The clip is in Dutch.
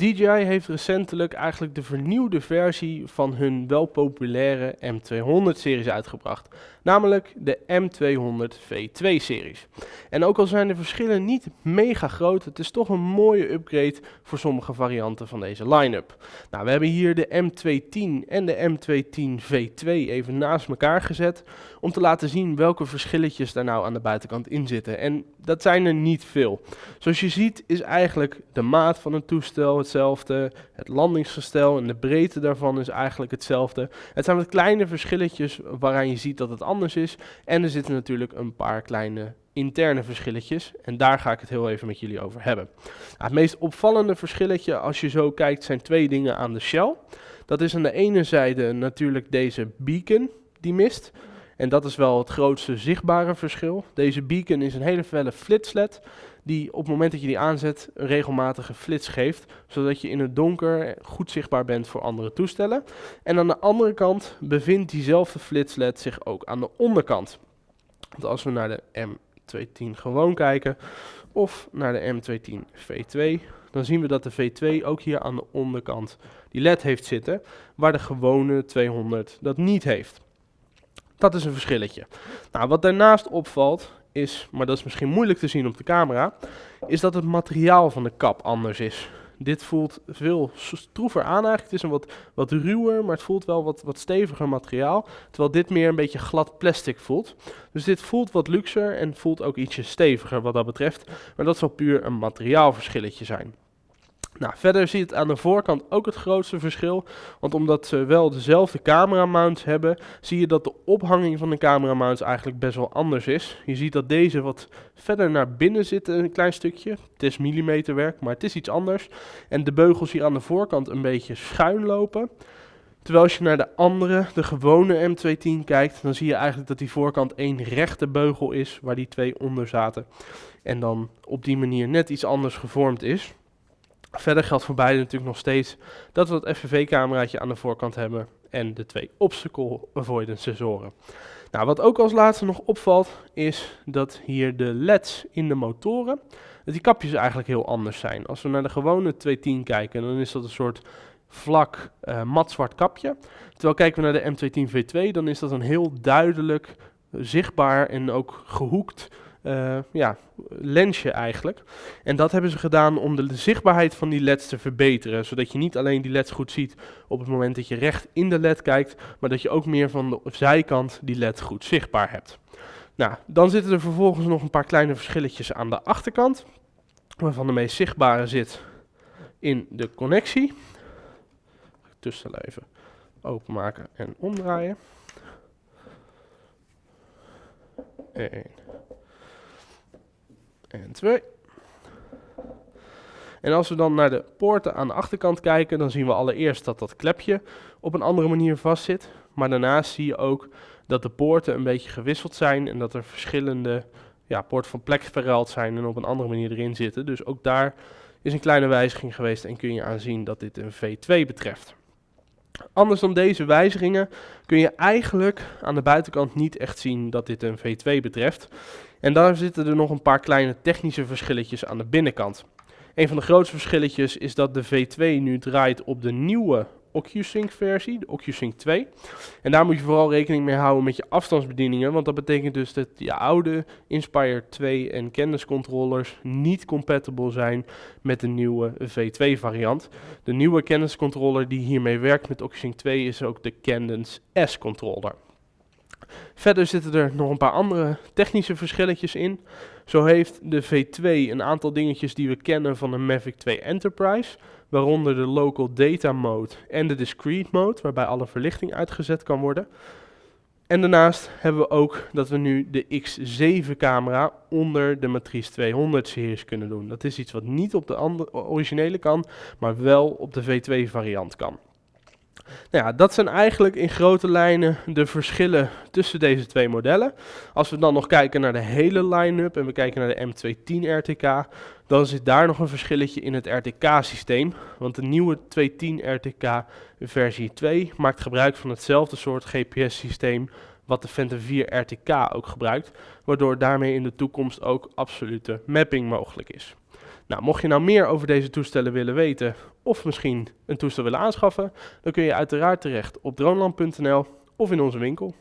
DJI heeft recentelijk eigenlijk de vernieuwde versie van hun wel populaire M200-series uitgebracht, namelijk de M200 V2-series. En ook al zijn de verschillen niet mega groot, het is toch een mooie upgrade voor sommige varianten van deze line-up. Nou, we hebben hier de M210 en de M210 V2 even naast elkaar gezet om te laten zien welke verschilletjes daar nou aan de buitenkant in zitten. En dat zijn er niet veel. Zoals je ziet is eigenlijk de maat van een toestel hetzelfde, het landingsgestel en de breedte daarvan is eigenlijk hetzelfde. Het zijn wat kleine verschilletjes waaraan je ziet dat het anders is. En er zitten natuurlijk een paar kleine interne verschilletjes. En daar ga ik het heel even met jullie over hebben. Nou, het meest opvallende verschilletje als je zo kijkt zijn twee dingen aan de shell. Dat is aan de ene zijde natuurlijk deze beacon die mist. En dat is wel het grootste zichtbare verschil. Deze beacon is een hele felle flitsled die op het moment dat je die aanzet een regelmatige flits geeft, zodat je in het donker goed zichtbaar bent voor andere toestellen. En aan de andere kant bevindt diezelfde flitsled zich ook aan de onderkant. Want als we naar de M210 gewoon kijken, of naar de M210 V2, dan zien we dat de V2 ook hier aan de onderkant die LED heeft zitten, waar de gewone 200 dat niet heeft. Dat is een verschilletje. Nou, wat daarnaast opvalt, is, maar dat is misschien moeilijk te zien op de camera, is dat het materiaal van de kap anders is. Dit voelt veel stroever aan eigenlijk. Het is een wat, wat ruwer, maar het voelt wel wat, wat steviger materiaal. Terwijl dit meer een beetje glad plastic voelt. Dus dit voelt wat luxer en voelt ook ietsje steviger wat dat betreft. Maar dat zal puur een materiaalverschilletje zijn. Nou, verder zie je het aan de voorkant ook het grootste verschil. Want omdat ze wel dezelfde camera mounts hebben, zie je dat de ophanging van de camera mounts eigenlijk best wel anders is. Je ziet dat deze wat verder naar binnen zit een klein stukje. Het is millimeterwerk, maar het is iets anders. En de beugels hier aan de voorkant een beetje schuin lopen. Terwijl als je naar de andere, de gewone M210 kijkt, dan zie je eigenlijk dat die voorkant één rechte beugel is waar die twee onder zaten. En dan op die manier net iets anders gevormd is. Verder geldt voor beide natuurlijk nog steeds dat we het FPV-cameraatje aan de voorkant hebben en de twee obstacle avoidance sensoren. Nou, wat ook als laatste nog opvalt is dat hier de LED's in de motoren, dat die kapjes eigenlijk heel anders zijn. Als we naar de gewone 210 kijken, dan is dat een soort vlak uh, matzwart kapje. Terwijl kijken we naar de M210 V2, dan is dat een heel duidelijk, zichtbaar en ook gehoekt uh, ja, lensje eigenlijk. En dat hebben ze gedaan om de zichtbaarheid van die leds te verbeteren. Zodat je niet alleen die leds goed ziet op het moment dat je recht in de led kijkt, maar dat je ook meer van de zijkant die led goed zichtbaar hebt. Nou, dan zitten er vervolgens nog een paar kleine verschilletjes aan de achterkant. Waarvan de meest zichtbare zit in de connectie. Tussen even openmaken en omdraaien. 1, en 2. En als we dan naar de poorten aan de achterkant kijken, dan zien we allereerst dat dat klepje op een andere manier vastzit. Maar daarnaast zie je ook dat de poorten een beetje gewisseld zijn en dat er verschillende ja, poorten van plek verruild zijn en op een andere manier erin zitten. Dus ook daar is een kleine wijziging geweest en kun je aanzien dat dit een V2 betreft. Anders dan deze wijzigingen kun je eigenlijk aan de buitenkant niet echt zien dat dit een V2 betreft. En daar zitten er nog een paar kleine technische verschilletjes aan de binnenkant. Een van de grootste verschilletjes is dat de V2 nu draait op de nieuwe OcuSync versie, de OcuSync 2. En daar moet je vooral rekening mee houden met je afstandsbedieningen, want dat betekent dus dat je oude Inspire 2 en Cadence controllers niet compatible zijn met de nieuwe V2 variant. De nieuwe Cadence controller die hiermee werkt met OcuSync 2 is ook de Cadence S controller. Verder zitten er nog een paar andere technische verschilletjes in. Zo heeft de V2 een aantal dingetjes die we kennen van de Mavic 2 Enterprise, waaronder de Local Data Mode en de Discrete Mode, waarbij alle verlichting uitgezet kan worden. En daarnaast hebben we ook dat we nu de X7 camera onder de Matrice 200 series kunnen doen. Dat is iets wat niet op de originele kan, maar wel op de V2 variant kan. Nou ja, dat zijn eigenlijk in grote lijnen de verschillen tussen deze twee modellen. Als we dan nog kijken naar de hele line-up en we kijken naar de M210 RTK, dan zit daar nog een verschilletje in het RTK-systeem. Want de nieuwe 210 RTK versie 2 maakt gebruik van hetzelfde soort GPS-systeem wat de Phantom 4 RTK ook gebruikt, waardoor daarmee in de toekomst ook absolute mapping mogelijk is. Nou, mocht je nou meer over deze toestellen willen weten of misschien een toestel willen aanschaffen, dan kun je uiteraard terecht op droneland.nl of in onze winkel.